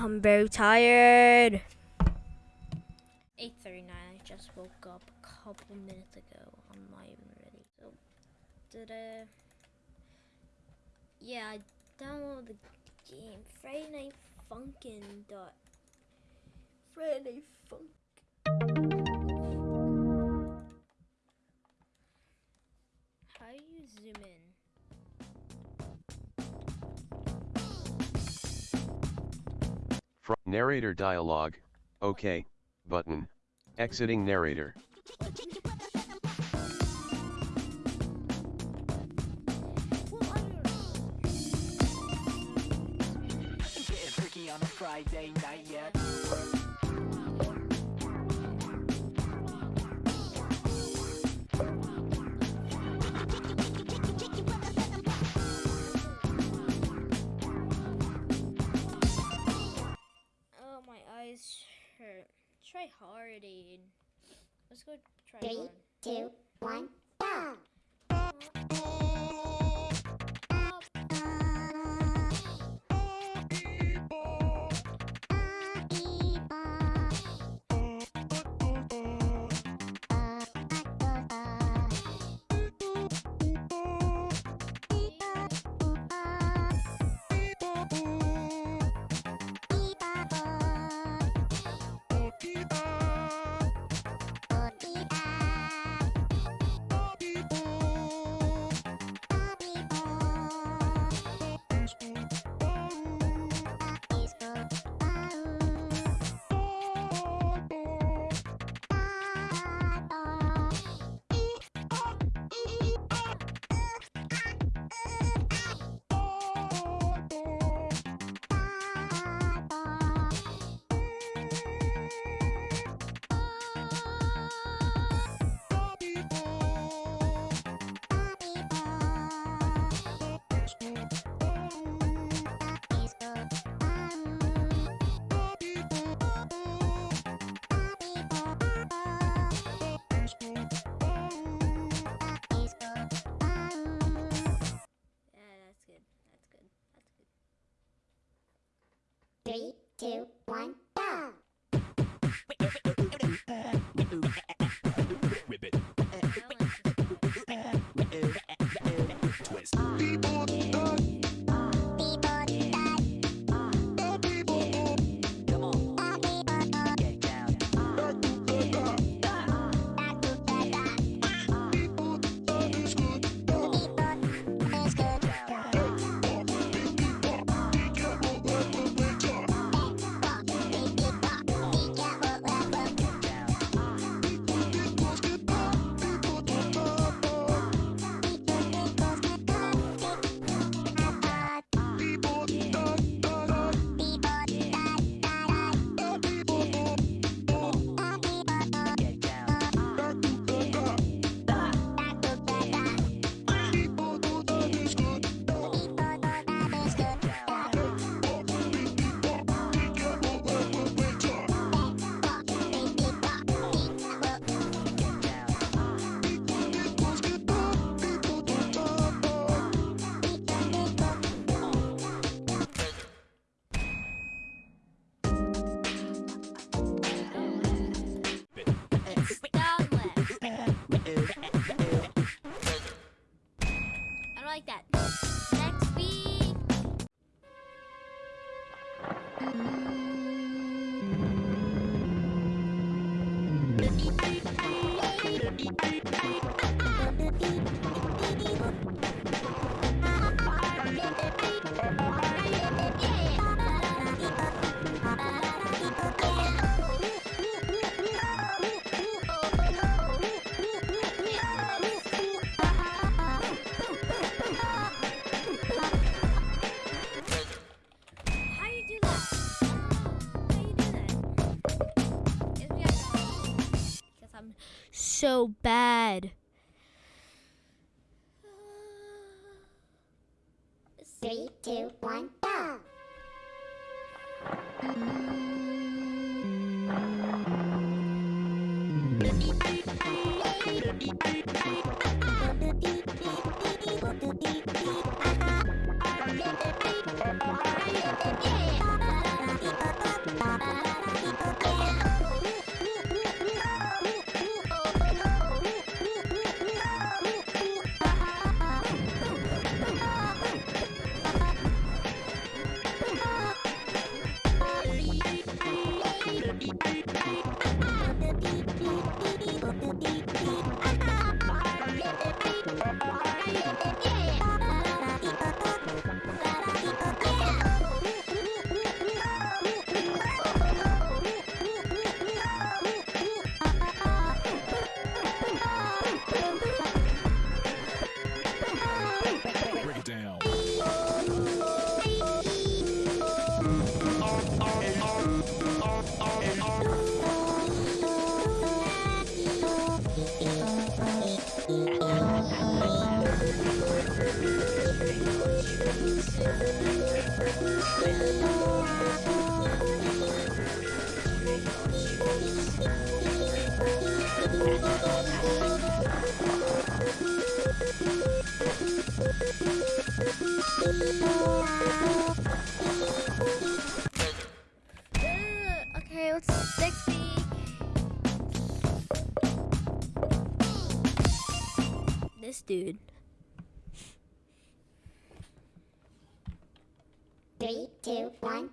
I'm very tired. 8.39, I just woke up a couple minutes ago. I'm not even ready. So, did I... Yeah, I downloaded the game. Friday Night Funkin' dot... Friday Funk... How do you zoom in? Fr- narrator dialogue. OK. Button. Exiting narrator. Friday night. Try hard. Let's go try Three, hard. two, Three, two, one, go! So bad. This dude. Three, two, one,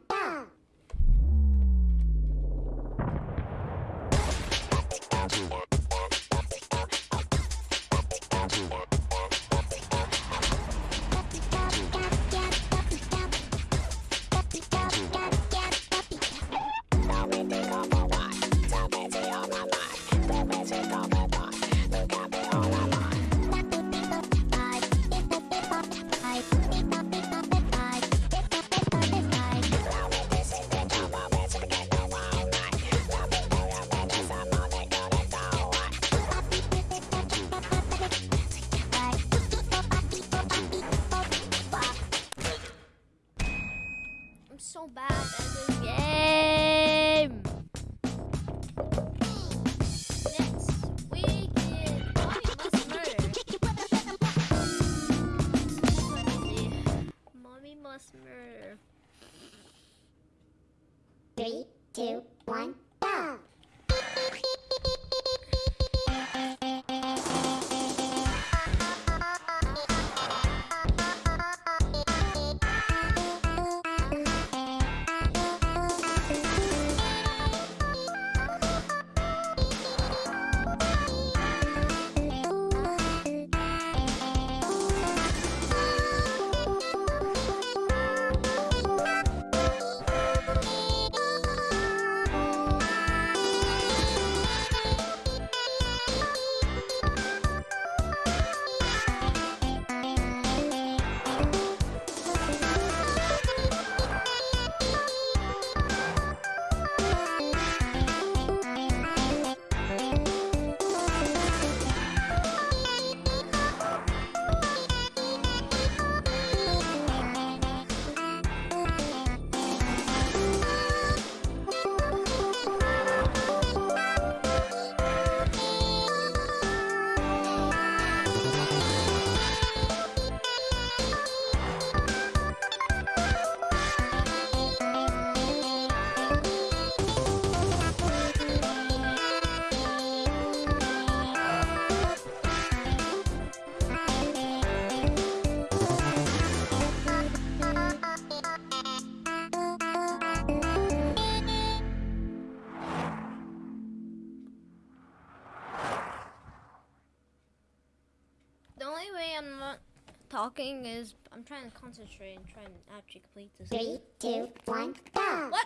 talking is I'm trying to concentrate and try and actually complete this. Three, two, one, go. What?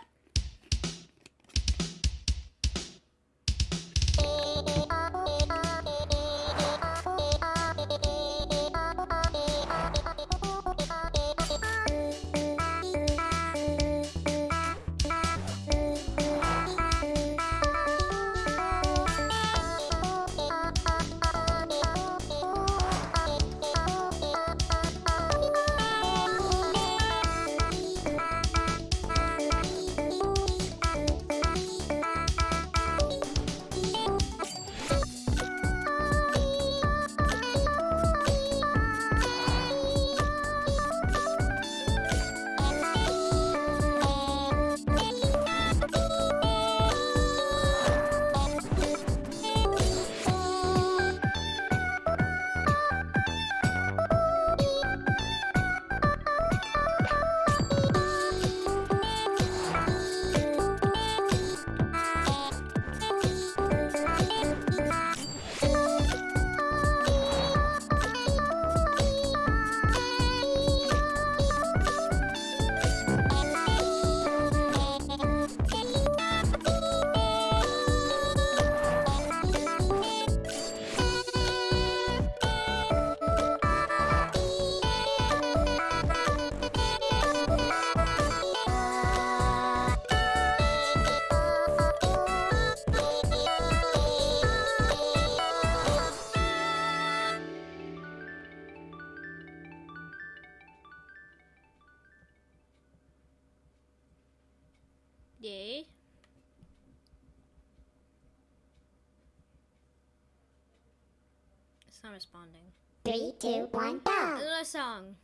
Responding. Three, two, one, go. Another song.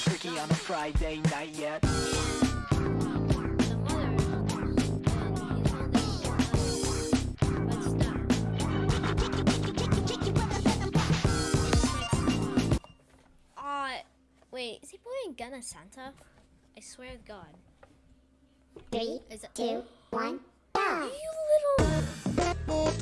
Freaky on a Friday night yet. The mother is holding but stop. Uh, wait, is he pointing a gun at Santa? I swear to God. Three, Is it? two, one, go. You little. Why?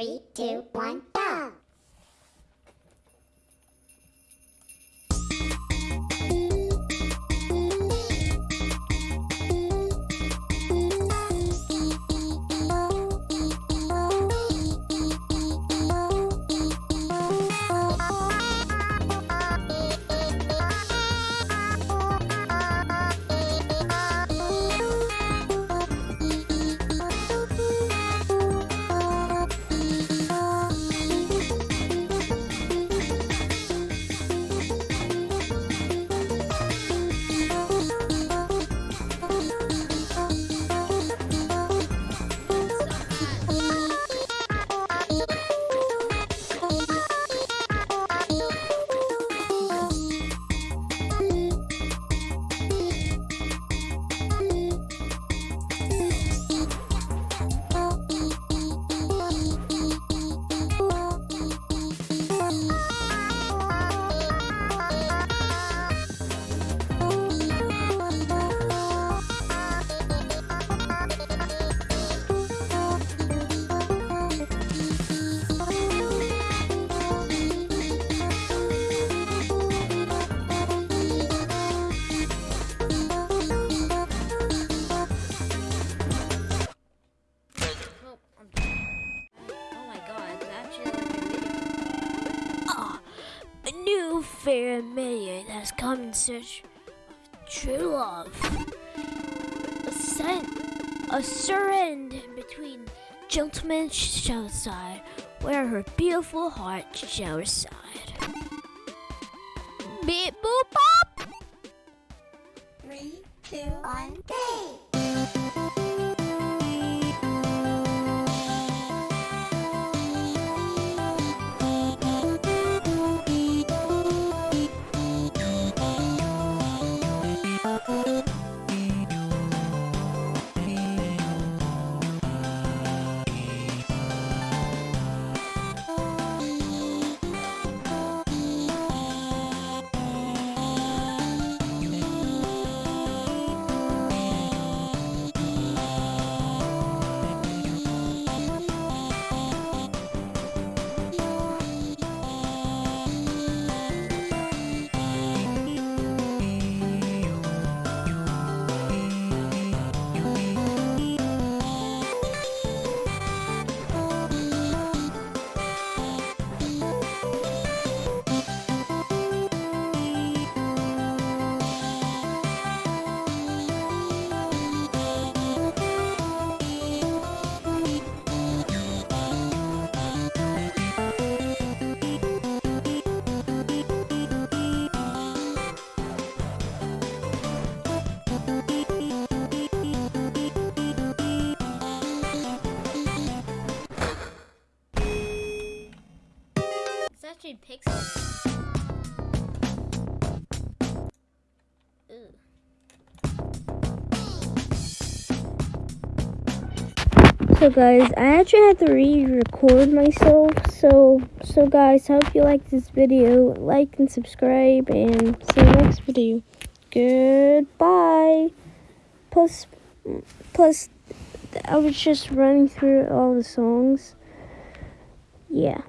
Three, two, one, go. Come in search of true love. A scent, a surrender between gentleman shall side, where her beautiful heart shall reside. Beep boop bop! Three, two, one. Actually. So guys, I actually had to re-record myself. So, so guys, I hope you like this video. Like and subscribe, and see you next video. Goodbye. Plus, plus, I was just running through all the songs. Yeah.